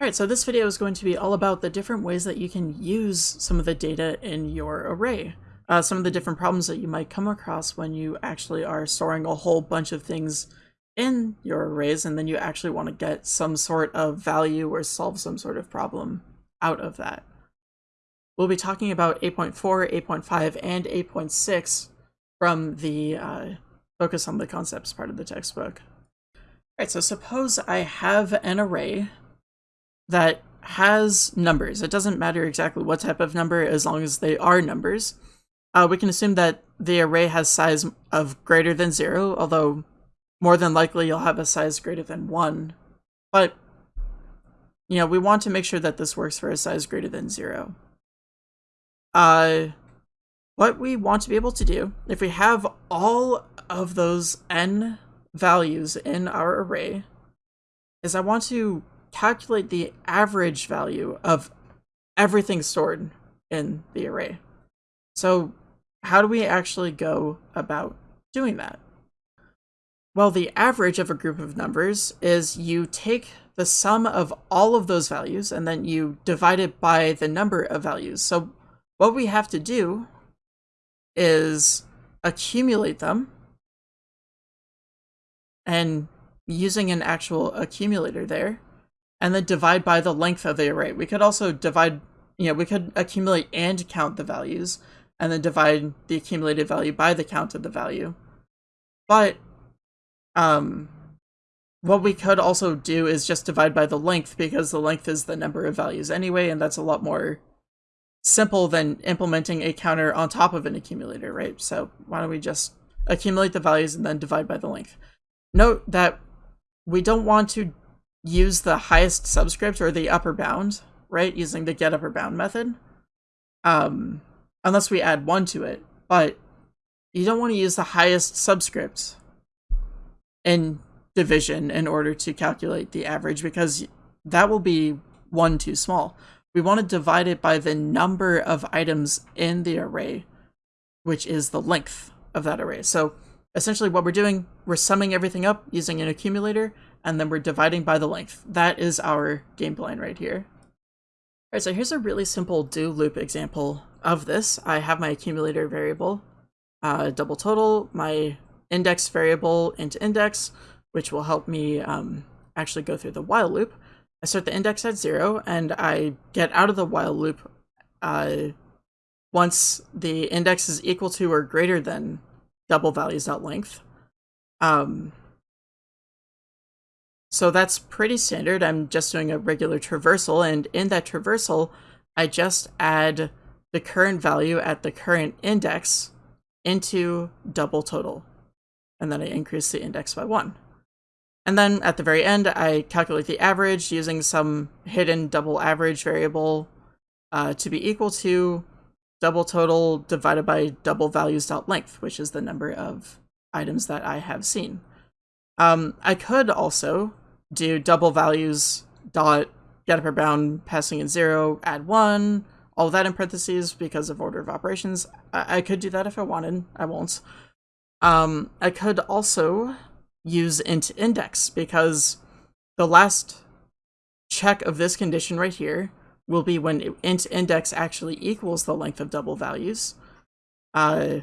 Alright, so this video is going to be all about the different ways that you can use some of the data in your array. Uh, some of the different problems that you might come across when you actually are storing a whole bunch of things in your arrays and then you actually want to get some sort of value or solve some sort of problem out of that. We'll be talking about 8.4, 8.5, and 8.6 from the uh, Focus on the Concepts part of the textbook. Alright, so suppose I have an array that has numbers. It doesn't matter exactly what type of number as long as they are numbers. Uh, we can assume that the array has size of greater than zero, although more than likely you'll have a size greater than one. But, you know, we want to make sure that this works for a size greater than zero. Uh, what we want to be able to do, if we have all of those n values in our array, is I want to calculate the average value of everything stored in the array. So how do we actually go about doing that? Well, the average of a group of numbers is you take the sum of all of those values and then you divide it by the number of values. So what we have to do is accumulate them and using an actual accumulator there and then divide by the length of the array. We could also divide, you know, we could accumulate and count the values, and then divide the accumulated value by the count of the value. But, um, what we could also do is just divide by the length, because the length is the number of values anyway, and that's a lot more simple than implementing a counter on top of an accumulator, right? So why don't we just accumulate the values and then divide by the length. Note that we don't want to use the highest subscript or the upper bound, right? Using the get upper bound method. Um, unless we add one to it, but you don't want to use the highest subscript in division in order to calculate the average because that will be one too small. We want to divide it by the number of items in the array, which is the length of that array. So essentially what we're doing, we're summing everything up using an accumulator, and then we're dividing by the length. That is our game plan right here. Alright, so here's a really simple do loop example of this. I have my accumulator variable, uh, double total, my index variable int index, which will help me um, actually go through the while loop. I start the index at zero, and I get out of the while loop uh, once the index is equal to or greater than double values out length. Um, so that's pretty standard. I'm just doing a regular traversal, and in that traversal, I just add the current value at the current index into double total. And then I increase the index by one. And then at the very end, I calculate the average using some hidden double average variable uh, to be equal to double total divided by double values dot length, which is the number of items that I have seen. Um, I could also do double values dot get upper bound passing in zero, add one, all that in parentheses because of order of operations. I, I could do that if I wanted. I won't. Um, I could also use int index because the last check of this condition right here will be when int index actually equals the length of double values. Uh,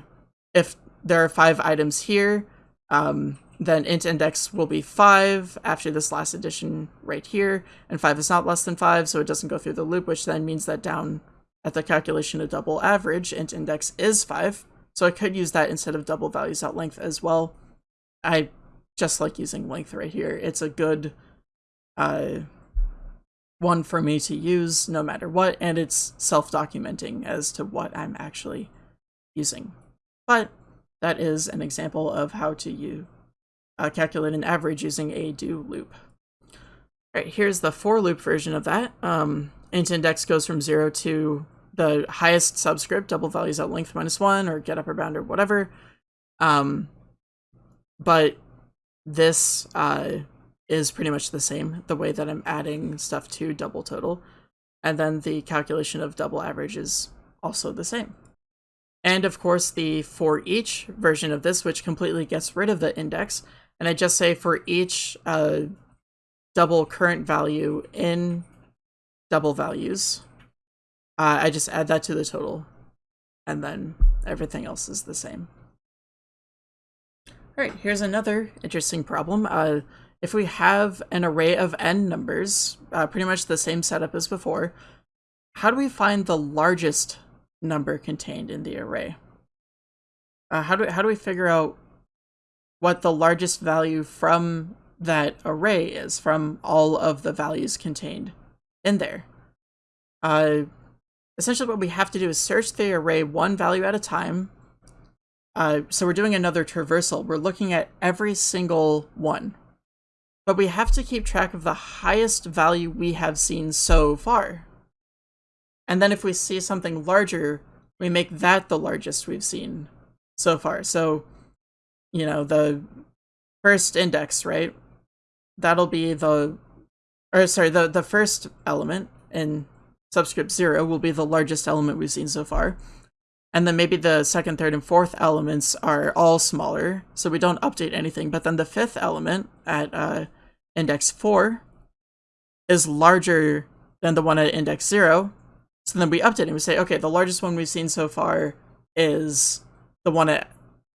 if there are five items here, um, then int index will be 5 after this last addition right here, and 5 is not less than 5, so it doesn't go through the loop, which then means that down at the calculation of double average, int index is 5, so I could use that instead of double values out length as well. I just like using length right here. It's a good uh, one for me to use no matter what, and it's self-documenting as to what I'm actually using. But that is an example of how to use uh, calculate an average using a do loop. All right, here's the for loop version of that. Um, int index goes from zero to the highest subscript, double values at length minus one, or get upper bound or whatever. Um, but this uh, is pretty much the same, the way that I'm adding stuff to double total. And then the calculation of double average is also the same. And of course, the for each version of this, which completely gets rid of the index, and I just say for each uh, double current value in double values. Uh, I just add that to the total, and then everything else is the same. All right, here's another interesting problem. Uh, if we have an array of n numbers, uh, pretty much the same setup as before, how do we find the largest number contained in the array? Uh, how do how do we figure out what the largest value from that array is from all of the values contained in there? Uh, essentially, what we have to do is search the array one value at a time. Uh, so we're doing another traversal. We're looking at every single one. But we have to keep track of the highest value we have seen so far. And then if we see something larger, we make that the largest we've seen so far. So, you know, the first index, right? That'll be the, or sorry, the, the first element in subscript zero will be the largest element we've seen so far. And then maybe the second, third, and fourth elements are all smaller, so we don't update anything. But then the fifth element at uh, index four is larger than the one at index zero, so then we update and we say, okay, the largest one we've seen so far is the one at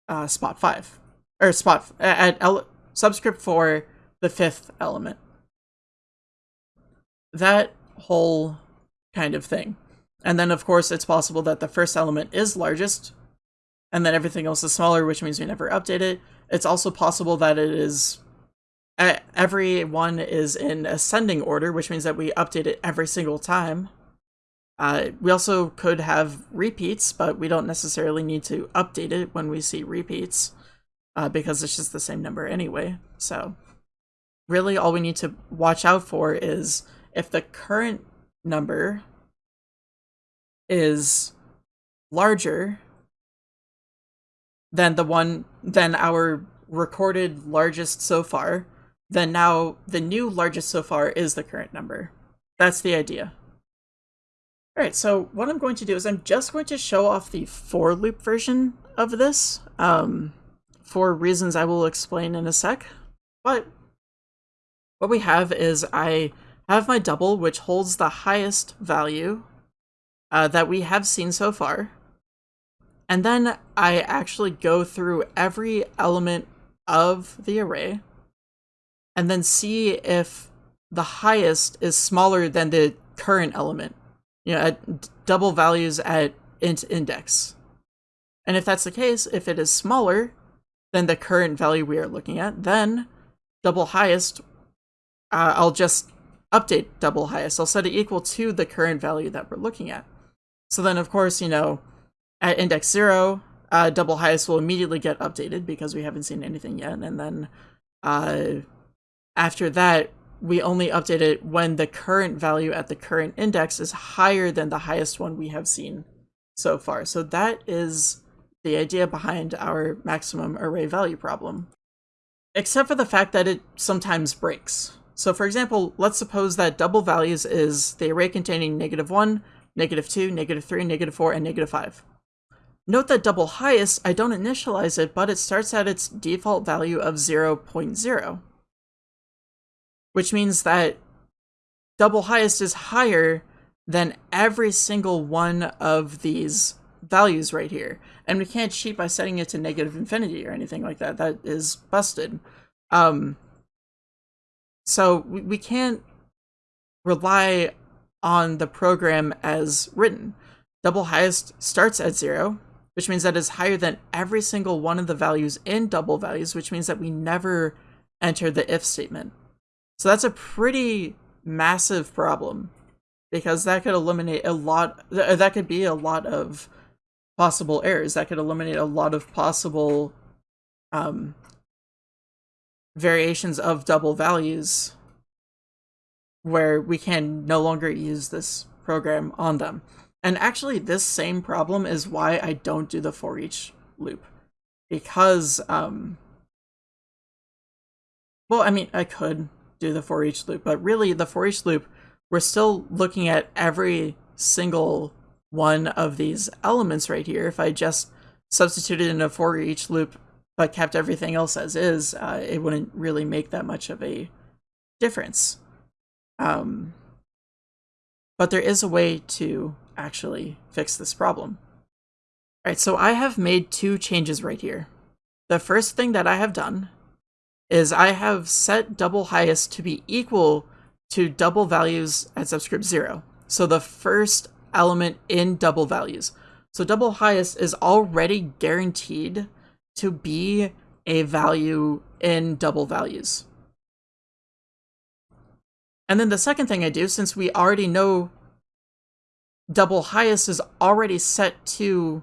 uh, spot five, or spot at subscript for the fifth element. That whole kind of thing. And then, of course, it's possible that the first element is largest, and then everything else is smaller, which means we never update it. It's also possible that it is every one is in ascending order, which means that we update it every single time. Uh, we also could have repeats, but we don't necessarily need to update it when we see repeats uh, because it's just the same number anyway. So really all we need to watch out for is if the current number is larger than the one than our recorded largest so far, then now the new largest so far is the current number. That's the idea. Alright, so what I'm going to do is I'm just going to show off the for loop version of this, um, for reasons I will explain in a sec. But what we have is I have my double, which holds the highest value uh, that we have seen so far. And then I actually go through every element of the array and then see if the highest is smaller than the current element you know, at double values at int index. And if that's the case, if it is smaller than the current value we are looking at, then double highest, uh, I'll just update double highest. I'll set it equal to the current value that we're looking at. So then, of course, you know, at index zero, uh, double highest will immediately get updated because we haven't seen anything yet. And then uh, after that, we only update it when the current value at the current index is higher than the highest one we have seen so far. So that is the idea behind our maximum array value problem. Except for the fact that it sometimes breaks. So for example, let's suppose that double values is the array containing negative 1, negative 2, negative 3, negative 4, and negative 5. Note that double highest, I don't initialize it, but it starts at its default value of 0.0 which means that double highest is higher than every single one of these values right here. And we can't cheat by setting it to negative infinity or anything like that. That is busted. Um, so we, we can't rely on the program as written. Double highest starts at zero, which means that is higher than every single one of the values in double values, which means that we never enter the if statement. So that's a pretty massive problem because that could eliminate a lot, that could be a lot of possible errors. That could eliminate a lot of possible um, variations of double values where we can no longer use this program on them. And actually, this same problem is why I don't do the for each loop. Because, um, well, I mean, I could, do the for each loop, but really the for each loop, we're still looking at every single one of these elements right here. If I just substituted in a for each loop but kept everything else as is, uh, it wouldn't really make that much of a difference. Um, but there is a way to actually fix this problem. All right, so I have made two changes right here. The first thing that I have done is I have set double highest to be equal to double values at subscript 0. So the first element in double values. So double highest is already guaranteed to be a value in double values. And then the second thing I do, since we already know double highest is already set to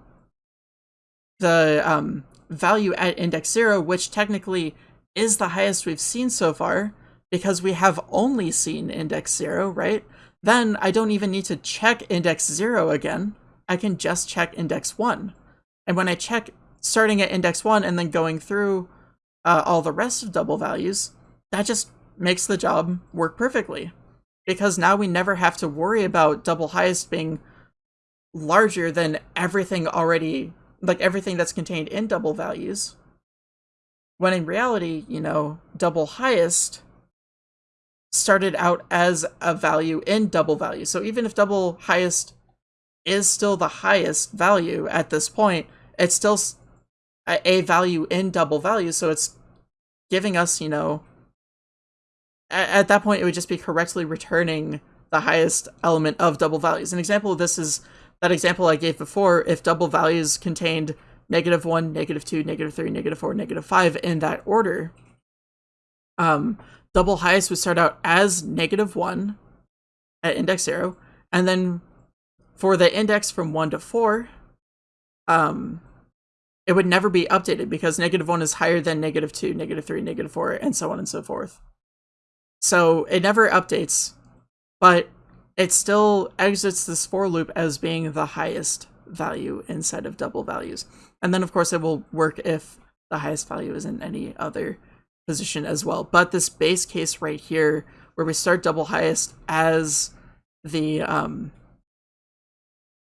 the um, value at index 0, which technically is the highest we've seen so far, because we have only seen index 0, right? Then I don't even need to check index 0 again. I can just check index 1. And when I check starting at index 1 and then going through uh, all the rest of double values, that just makes the job work perfectly. Because now we never have to worry about double highest being larger than everything already, like everything that's contained in double values. When in reality, you know, double highest started out as a value in double value. So even if double highest is still the highest value at this point, it's still a value in double value. So it's giving us, you know, at that point, it would just be correctly returning the highest element of double values. An example of this is that example I gave before. If double values contained negative 1, negative 2, negative 3, negative 4, negative 5 in that order, um, double highest would start out as negative 1 at index 0, and then for the index from 1 to 4, um, it would never be updated because negative 1 is higher than negative 2, negative 3, negative 4, and so on and so forth. So it never updates, but it still exits this for loop as being the highest value inside of double values. And then of course it will work if the highest value is in any other position as well. But this base case right here, where we start double highest as the um,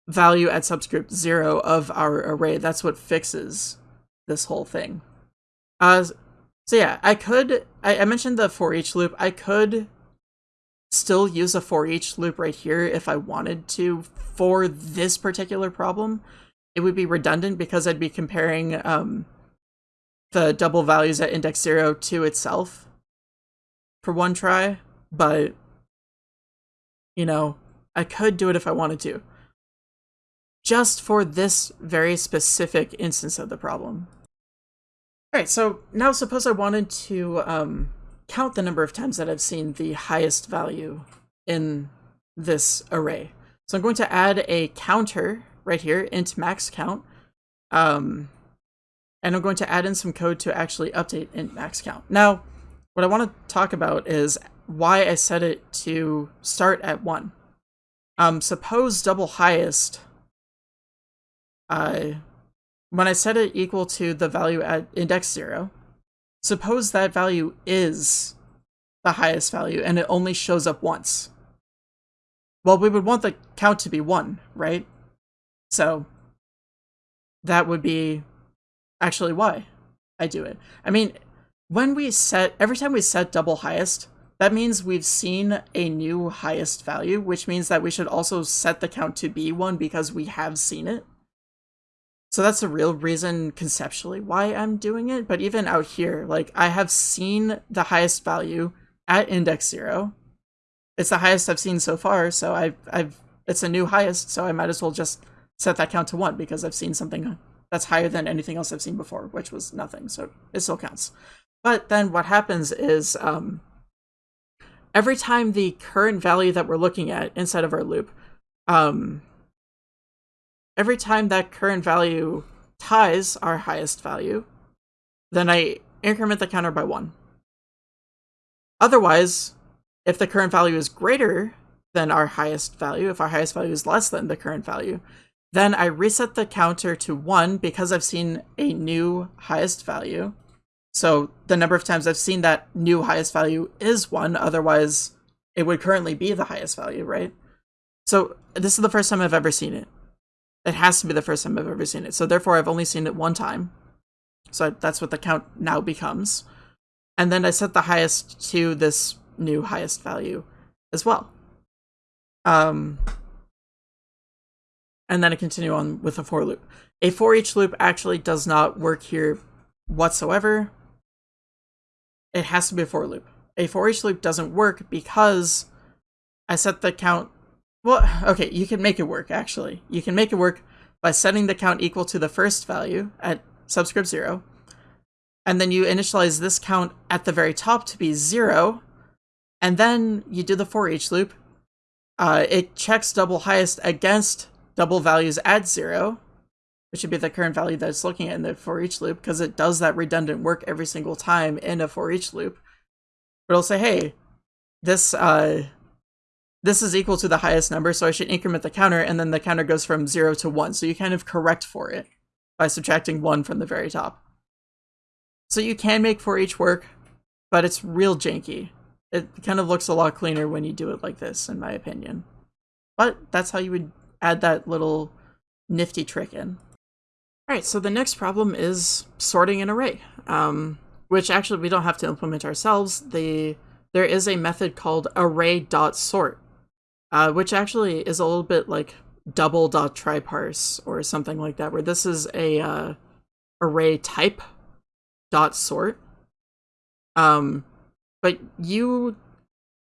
value at subscript zero of our array, that's what fixes this whole thing. Uh, so yeah, I could, I, I mentioned the for each loop. I could still use a for each loop right here if I wanted to for this particular problem. It would be redundant because I'd be comparing um, the double values at index 0 to itself for one try, but, you know, I could do it if I wanted to. Just for this very specific instance of the problem. Alright, so now suppose I wanted to um, count the number of times that I've seen the highest value in this array. So I'm going to add a counter right here, int max count, um, and I'm going to add in some code to actually update int max count. Now, what I want to talk about is why I set it to start at 1. Um, suppose double highest uh, when I set it equal to the value at index 0, suppose that value is the highest value and it only shows up once. Well, we would want the count to be 1, right? So that would be actually why I do it. I mean, when we set, every time we set double highest, that means we've seen a new highest value, which means that we should also set the count to be 1 because we have seen it. So that's the real reason conceptually why I'm doing it. But even out here, like I have seen the highest value at index zero. It's the highest I've seen so far, so I've, I've it's a new highest, so I might as well just set that count to one because I've seen something that's higher than anything else I've seen before, which was nothing, so it still counts. But then what happens is um, every time the current value that we're looking at inside of our loop um, every time that current value ties our highest value, then I increment the counter by one. Otherwise, if the current value is greater than our highest value, if our highest value is less than the current value, then I reset the counter to one because I've seen a new highest value. So the number of times I've seen that new highest value is one, otherwise it would currently be the highest value, right? So this is the first time I've ever seen it. It has to be the first time I've ever seen it. So therefore, I've only seen it one time. So that's what the count now becomes. And then I set the highest to this new highest value as well. Um, and then I continue on with a for loop. A for each loop actually does not work here whatsoever. It has to be a for loop. A for each loop doesn't work because I set the count. Well, okay, you can make it work actually. You can make it work by setting the count equal to the first value at subscript zero. And then you initialize this count at the very top to be zero. And then you do the for each loop. Uh, it checks double highest against double values add zero, which should be the current value that it's looking at in the for each loop, because it does that redundant work every single time in a for each loop. But it'll say, hey, this uh, this is equal to the highest number, so I should increment the counter, and then the counter goes from 0 to 1. So you kind of correct for it by subtracting 1 from the very top. So you can make for each work, but it's real janky. It kind of looks a lot cleaner when you do it like this, in my opinion. But that's how you would add that little nifty trick in. Alright, so the next problem is sorting an array, um, which actually we don't have to implement ourselves. The, there is a method called array.sort, uh, which actually is a little bit like double dot TryParse or something like that, where this is a uh, array type dot sort. Um, but you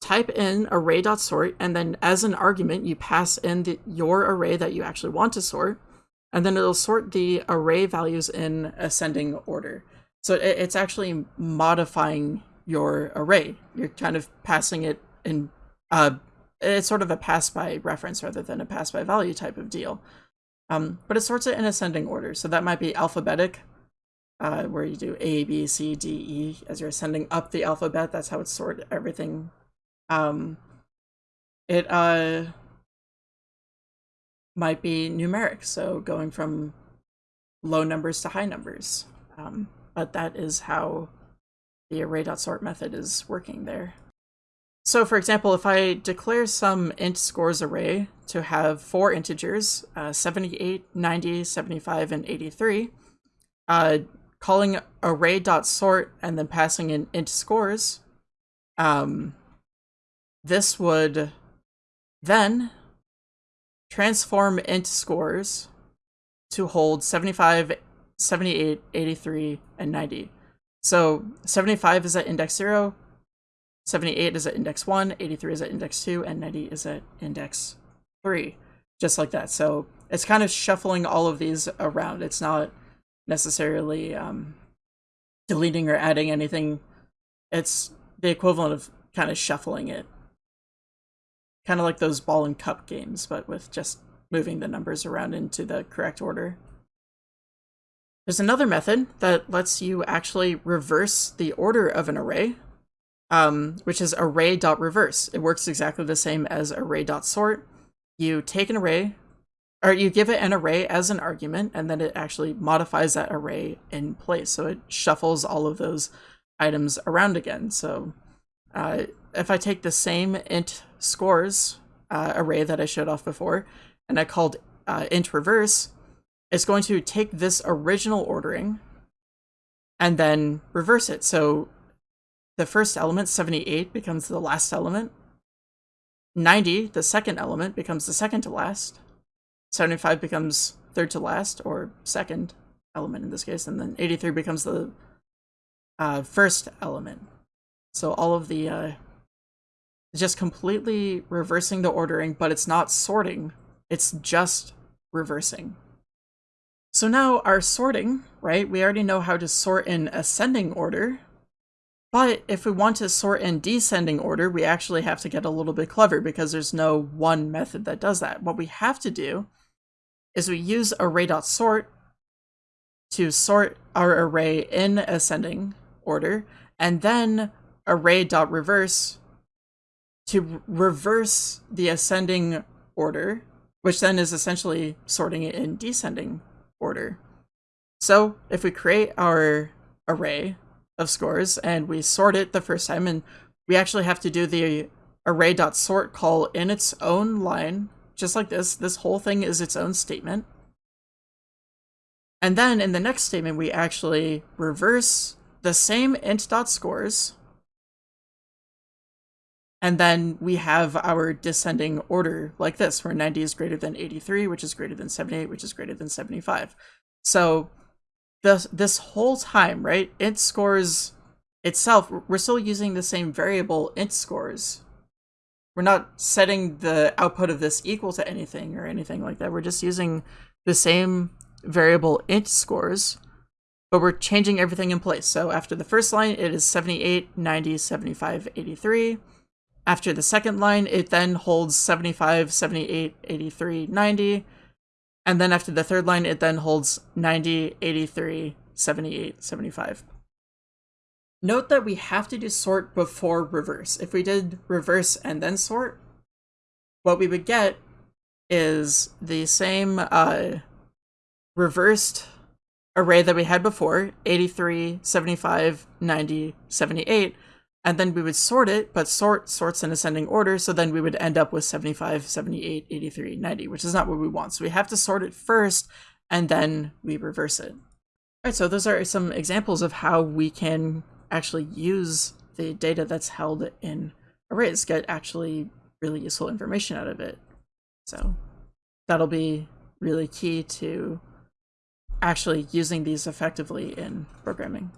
type in array dot sort, and then as an argument, you pass in the, your array that you actually want to sort, and then it'll sort the array values in ascending order. So it, it's actually modifying your array. You're kind of passing it in uh, it's sort of a pass by reference rather than a pass by value type of deal. Um, but it sorts it in ascending order. So that might be alphabetic, uh, where you do A, B, C, D, E as you're ascending up the alphabet. That's how it's sorted everything. Um, it uh, might be numeric, so going from low numbers to high numbers. Um, but that is how the array.sort method is working there. So for example, if I declare some int scores array to have four integers, uh, 78, 90, 75, and 83, uh, calling array.sort and then passing in int scores, um, this would then transform int scores to hold 75, 78, 83, and 90. So 75 is at index 0, 78 is at index 1, 83 is at index 2, and 90 is at index 3. Just like that. So it's kind of shuffling all of these around. It's not necessarily um, deleting or adding anything. It's the equivalent of kind of shuffling it. Kind of like those ball and cup games, but with just moving the numbers around into the correct order. There's another method that lets you actually reverse the order of an array um, which is array.reverse. It works exactly the same as array.sort. You take an array, or you give it an array as an argument, and then it actually modifies that array in place. So it shuffles all of those items around again. So uh, if I take the same int scores uh, array that I showed off before, and I called uh, int reverse, it's going to take this original ordering and then reverse it. So the first element, 78, becomes the last element. 90, the second element, becomes the second to last. 75 becomes third to last, or second element in this case, and then 83 becomes the uh, first element. So all of the, uh, just completely reversing the ordering, but it's not sorting, it's just reversing. So now our sorting, right, we already know how to sort in ascending order, but if we want to sort in descending order, we actually have to get a little bit clever because there's no one method that does that. What we have to do is we use array.sort to sort our array in ascending order, and then array.reverse to reverse the ascending order, which then is essentially sorting it in descending order. So if we create our array of scores and we sort it the first time and we actually have to do the array.sort call in its own line, just like this. This whole thing is its own statement. And then in the next statement, we actually reverse the same int.scores And then we have our descending order like this, where 90 is greater than 83, which is greater than 78, which is greater than 75. So this, this whole time, right, int scores itself, we're still using the same variable int scores. We're not setting the output of this equal to anything or anything like that. We're just using the same variable int scores, but we're changing everything in place. So after the first line, it is 78, 90, 75, 83. After the second line, it then holds 75, 78, 83, 90. And then after the third line, it then holds 90, 83, 78, 75. Note that we have to do sort before reverse. If we did reverse and then sort, what we would get is the same uh, reversed array that we had before, 83, 75, 90, 78, and then we would sort it, but sort sorts in ascending order, so then we would end up with 75, 78, 83, 90, which is not what we want. So we have to sort it first, and then we reverse it. All right, so those are some examples of how we can actually use the data that's held in arrays, get actually really useful information out of it. So that'll be really key to actually using these effectively in programming.